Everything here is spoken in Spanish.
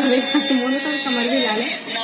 cabeza, se mueve con el camar.